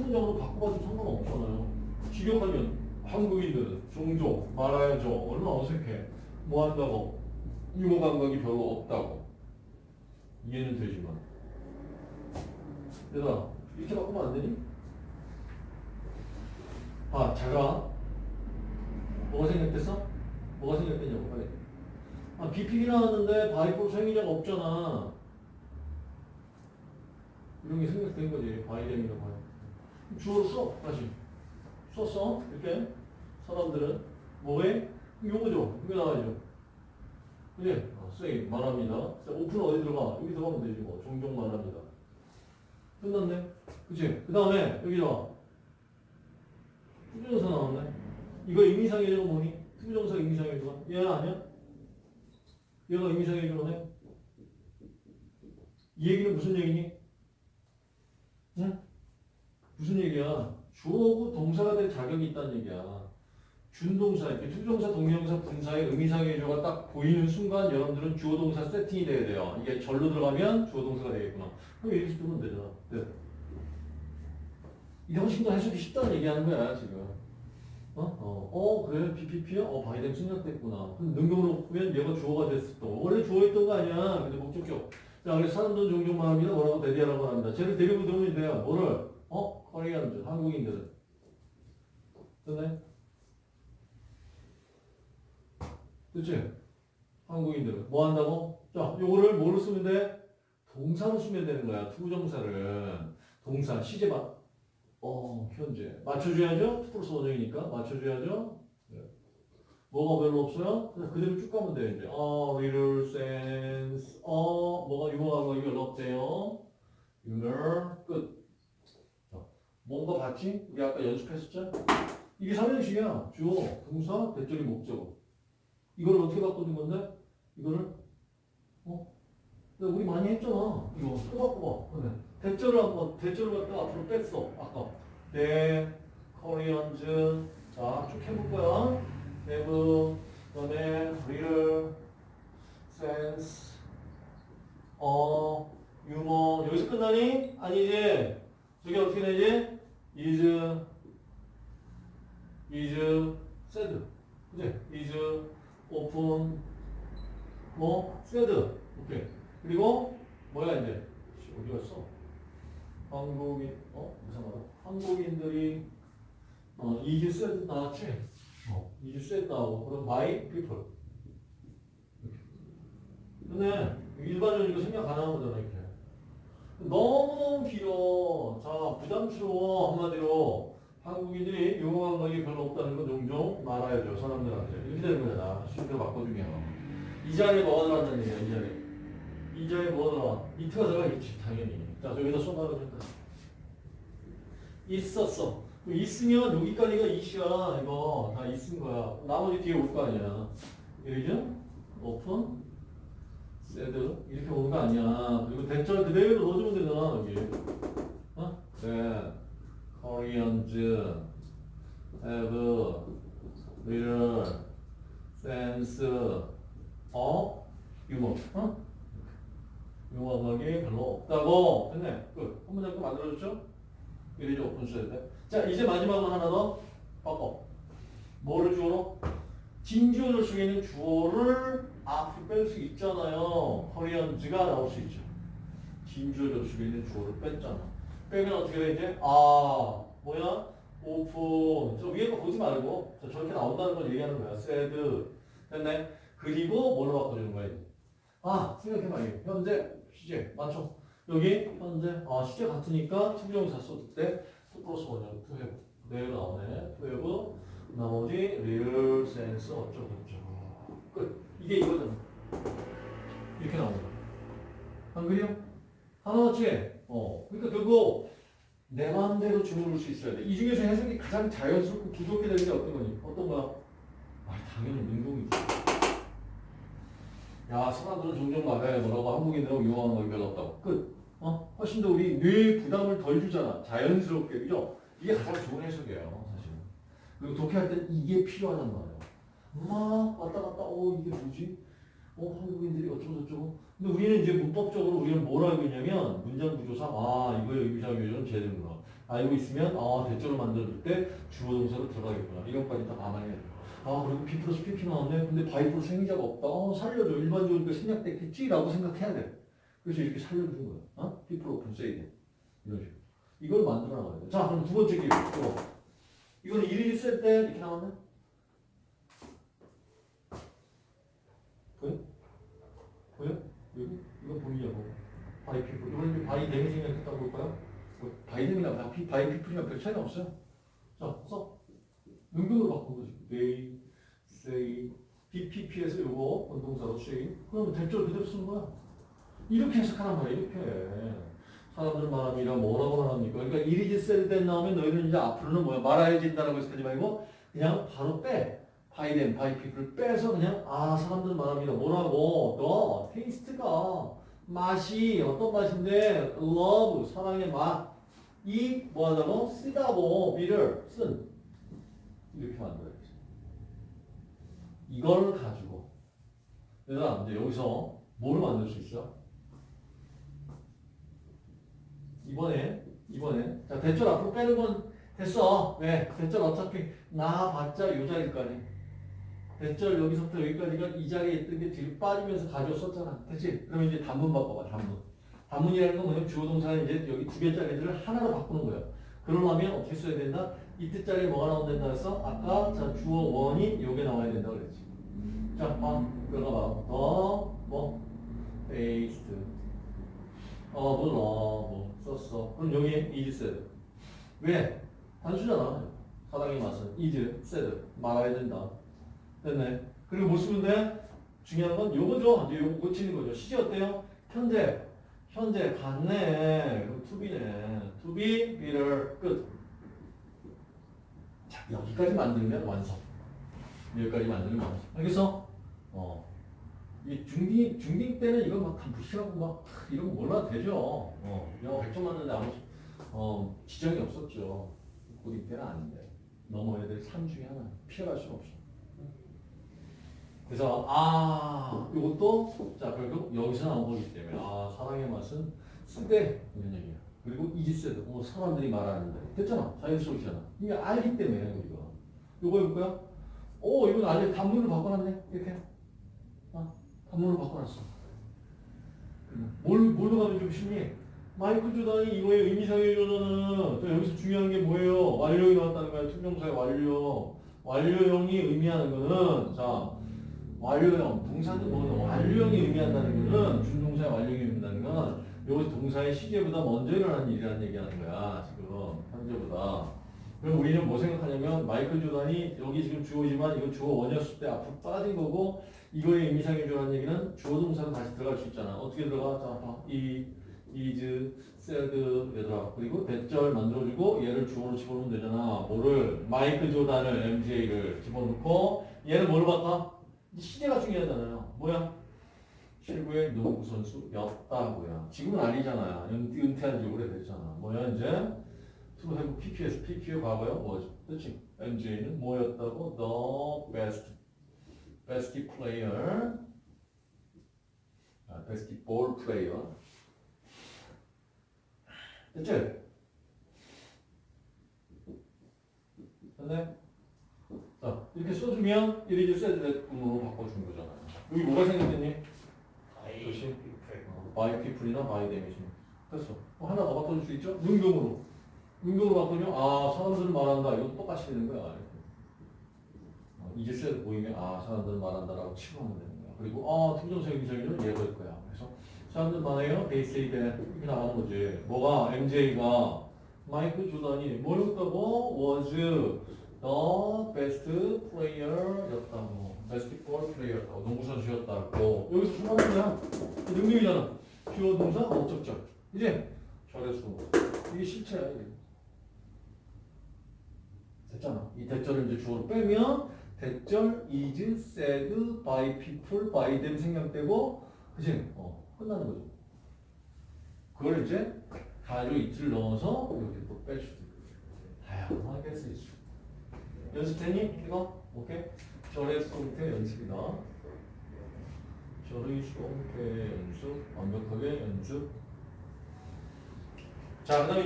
문장으로 바꿔봐도 상관없잖아요. 직역하면 한국인들은 종종 말아야죠. 얼마나 어색해. 뭐 한다고? 유머 감각이 별로 없다고. 이해는 되지만. 얘들아, 이렇게 바꾸면 안 되니? 아, 자가. 뭐가 생각됐어? 뭐가 생각됐냐고, 빨리. 아, BP기 나왔는데 바이포 생기자가 없잖아. 이런 게 생각된 거지. by them이나 by. 주어로 써, 다시. 썼어. 이렇게. 사람들은. 뭐해? 요거죠. 이거 나와야죠. 그지? 어, say 말합니다. 자, often 어디 들어가? 여기 들어가면 되지 뭐. 종종 말합니다. 끝났네. 그치? 그 다음에 여기 봐. 투부정사 나왔네. 이거 의미상의 주어가 뭐니? 투부정사 의미상의 주어가? 얘 아니야? 얘가 의미상의 주어가네? 이 얘기는 무슨 얘기니? 응? 무슨 얘기야? 주어고 동사가 될 자격이 있다는 얘기야. 준동사, 이렇게 투부정사, 동명사, 분사의 의미상의 주어가 딱 보이는 순간 여러분들은 주어 동사 세팅이 돼야 돼요. 이게 절로 들어가면 주어 동사가 되겠구나. 그럼 이렇게 쓰면 되잖아. 네. 훨씬 더 해석이 쉽다는 얘기하는 거야, 지금. 어? 어, 어 그래, BPP야? 어, 바이뎀 생략됐구나. 그럼 능동으로 보면 얘가 주어가 됐을 또. 원래 주어있던 거 아니야. 근데 목적격. 자, 그래서 사람들은 종종 말합니다. 뭐라고 대리하라고 합니다. 쟤를 데리고 들어오면 돼요. 뭐를? 어? 코리안들, 한국인들은. 됐네? 그치? 한국인들은. 뭐 한다고? 자, 요거를 뭐로 쓰면 돼? 동사로 쓰면 되는 거야. 투정사를. 동사, 시제만. 어, 현재. 맞춰줘야죠? 플러스 원형이니까. 맞춰줘야죠? 네. 뭐가 별로 없어요? 그대로 쭉 가면 돼요, 이제. 어, little sense. 어, 뭐가 유머하고 이거 없대요. humor. 끝. 자, 뭔가 봤지? 우리 아까 연습했었죠? 이게 3형식이야. 주어, 동사, 대절이 목적어. 이걸 어떻게 바꿔준 건데? 이거를? 어? 근데 우리 많이 했잖아. 이거 또 바꿔봐. 그래. 대절을 한번, 대절을 갖다 앞으로 뺐어. 아까. 네, 코리안즈. 자, 쭉 해볼 거야. have, 그 다음에 little, sense, 어, 유머. 여기서 끝나니? 아니지. 저게 어떻게 되지? Is, is, said. 그지? is, open, 뭐, said. 오케이. 그리고, 뭐야, 이제? 씨, 어디 갔어? 한국인, 어? 이상하다. 한국인들이, 어, is said 나왔지? 어, is said 나오고, 그럼 by people. 근데, 일반적으로 생각 가능한 거잖아, 이렇게. 너무너무 길어. 자, 부담스러워. 한마디로. 한국인들이 용어한 것이 별로 없다는 건 종종 말아야죠. 사람들한테. 이렇게 되는 거잖아. 실제로 바꿔주면. 이 자리에 뭐가 들어간다는 얘기야, 이 자리에. 이 자리에 뭐가 들어가? 이트가 들어가겠지, 당연히. 자, 여기다 쏟아가 된다. 있었어. 그 있으면 여기까지가 이시야. 이거 다 있은 거야. 나머지 뒤에 올 거 아니야. 여기죠? 오픈. 세드 이렇게 오는 거 아니야. 그리고 대절 그대로 넣어주면 되잖아 여기. 어? 네. Koreans have little sense of humor. 어? 유머 감각이 별로 없다고. 됐네. 끝. 한 문장 또 만들어줬죠? 이래죠 오픈 써야 돼. 자 이제 마지막으로 하나 더 바꿔. 뭐를 주어로? 진주어를 속에 있는 주어를 앞으로 뺄수 있잖아요. 코리안즈가 나올 수 있죠. 진주어를 속에 있는 주어를 뺐잖아. 빼면 어떻게 돼 이제? 아 뭐야? 오픈. 저 위에 거 보지 말고 저 저렇게 나온다는 걸 얘기하는 거야. 세드. 됐네. 그리고 뭘로 바꿔주는 거야? 아 생각해봐 이게 현재 시제 맞죠? 여기 현재 아 시제 같으니까 투부정사 썼을 때투 플러스 원형 투 해브 내일 나오네 투 해브 나머지 real sense 어쩌고 저쩌고 끝 이게 이거잖아. 이렇게 나오는 거야. 안 그래요? 하나같이 어. 그러니까 결국 내 마음대로 주문을 수 있어야 돼 이 중에서 해석이 가장 자연스럽고 부드럽게 되는 게 어떤 거니? 어떤 거야? 아 당연히 능동이지. 야 사람들은 종종 말해 뭐라고 한국인들하고 유명한 거 별로 끝. 어? 훨씬 더 우리 뇌에 부담을 덜 주잖아. 자연스럽게. 그죠? 이게 가장 좋은 해석이에요 사실은. 그리고 독해할 땐 이게 필요하단 말이야 막 왔다 갔다 어 이게 뭐지? 어 한국인들이 어쩌고 저쩌고 근데 우리는 이제 문법적으로 우리는 뭘 알고 있냐면 문장 구조상 아 이거의 의미상 주어는 쟤 되는구나 알고 있으면 아 that절을 만들 때 주어 동사로 들어가겠구나. 이것까지 다 감안해야 돼. 아 그리고 be 플러스 pp 나왔네. 근데 by 플러스 행위자가 없다. 어, 살려줘. 일반적으로 생략됐겠지 라고 생각해야 돼. 그래서 이렇게 살려주는 거야. 어? people often say that. 이런 식으로. 이걸 만들어 나가야 돼. 자 그럼 두 번째 기회. 이거. 이거는 일일이 쓸때 이렇게 나왔네. 보여? 보여? 여기? 이거 보이냐고. 이제 바이 데미 생략했다고 볼까요? 뭐, 바이 바이, 피플이랑 별 차이가 없어요. 자, 써. 능동으로 거지. they, say, BPP에서 요거 원동사로 say. 그러면 대절 그대로 쓰는 거야. 이렇게 해석하란 말이야, 이렇게. 사람들 말합니다. 뭐라고 말합니까? 그러니까 이리지 셀때 나오면 너희는 이제 앞으로는 뭐야? 말아야 된다라고 해석하지 말고 그냥 바로 빼. 바이 덴, 바이 피플 빼서 그냥 아 사람들 말합니다. 뭐라고? 너 테이스트가 맛이 어떤 맛인데 love 사랑의 맛. 이 뭐하다고? 쓰다고 비를 쓴 이렇게 만들어야지. 이걸 가지고 얘들아 이제 여기서 뭘 만들 수 있어? 이번에 이번에 자 대절 앞으로 빼는 건 됐어. 왜? 대절 어차피 나 봤자 요 자리까지. 대절 여기서부터 여기까지가 이 자리에 있던 게 뒤로 빠지면서 가져왔었잖아. 됐지? 그러면 이제 단문 바꿔봐, 단문. 단문이라는 건 뭐냐면 주어 동사는 이제 여기 두 개짜리들을 하나로 바꾸는 거야. 그러려면 어떻게 써야 된다? 이때 자리에 뭐가 나온다 된다 했어? 아까 자 주어 원이 요게 나와야 된다 그랬지. 자, 봐. 들어가 봐. 더, 뭐, 베이스트. 어, 뭐, 뭐, 썼어. 그럼 여기 is said. 왜? 단수잖아. 사랑의 맛은 is said. 말아야 된다. 됐네. 그리고 뭐 쓰면 돼? 중요한 건 요거죠. 이제 요거 고치는 거죠. 시제 어때요? 현재. 현재 갔네. 그럼 to be, be를 끝. 자, 여기까지 만들면 완성. 여기까지 만들면 완성. 알겠어? 어. 이 중딩, 중딩 때는 이거 막다 무시하고 막 이런 거 몰라도 되죠. 어. 영어 100점 맞는데 아무, 어, 지장이 없었죠. 고딩 때는 아닌데. 넘어야 될삶 중에 하나. 피해갈 수는 없어. 그래서 아 이것도 자 결국 여기서 나온 거기 때문에 아 사랑의 맛은 쓰대 이런 얘기야. 그리고 이지세도 뭐 사람들이 말하는데 됐잖아 자연스러우잖아. 이게 알기 때문에 우리가 이거 해볼까요? 오 이건 알려 단문을 바꿔놨네 이렇게 아 단문을 바꿔놨어. 뭘 뭘로 가면 좀 쉽니? 마이클 조단이 이거의 의미상의 조단은 자, 여기서 중요한 게 뭐예요? 완료이 나왔다는 거야. 투명사의 완료. 완료형이 의미하는 거는 자 완료형, 동사는 뭐 완료형이 의미한다는 거는 준동사의 완료형이 의미한다는 건 여기서 동사의 시제보다 먼저 일어나는 일이라는 얘기하는 거야 지금 현재보다 그럼 우리는 뭐 생각하냐면 마이클 조단이 여기 지금 주어지만 이건 주어 원이었을 때 앞으로 빠진 거고 이거의 의미상의 조라는 얘기는 주어 동사로 다시 들어갈 수 있잖아 어떻게 들어가? 자, 봐. 이, is, said 얘들아 그리고 대절 만들어주고 얘를 주어로 집어넣으면 되잖아 뭐를 마이클 조단을 MJ를 집어넣고 얘는 뭘 바꿔? 이 시대가 중요하잖아요. 뭐야? 최고의 농구 선수였다고요. 지금은 아니잖아요. 은- 은퇴한 지 오래됐잖아. 뭐야 이제? to have PPS, PP의 과거요? 뭐죠? 그렇지? MJ는 뭐였다고? The best, best player, 아, basketball player. 됐지? 됐네? 자, 이렇게 써주면 이리지 세드로 바꿔주는 거잖아요. 여기 뭐가? 조심. 어, by people이나 by them이지. 됐어. 어, 하나 더 바꿔줄 수 있죠? 능동으로. 능동으로 바꾸면 아 사람들은 말한다. 이건 똑같이 되는 거야. 어, 이제 세드 보이면 아 사람들은 말한다라고 치고 하면 되는 거야. 그리고 아 특정사 의미상이는 얘가 거야. 그래서 사람들 say that 이렇게 나가는 거지. 뭐가 MJ가 마이클 조단이 뭐였다고? was the best player였다고. basketball player였다고. 농구 선수였다고. 여기서 거야. 능력이잖아. 주어 동사 목적절. 이제 절에서 이게 실체야 이게. 됐잖아. 이 대절을 이제 주어로 빼면 대절 is said by people by them 생략되고 그지? 어 끝나는 거죠. 그걸 이제 가지고 이틀 넣어서 이렇게 또 뺄 수도 있고 다양하게 쓸 수. 연습되니? 이거? 오케이? 절의 수동태 연습이다. 절의 수동태 연습 완벽하게 연습. 자, 그 다음에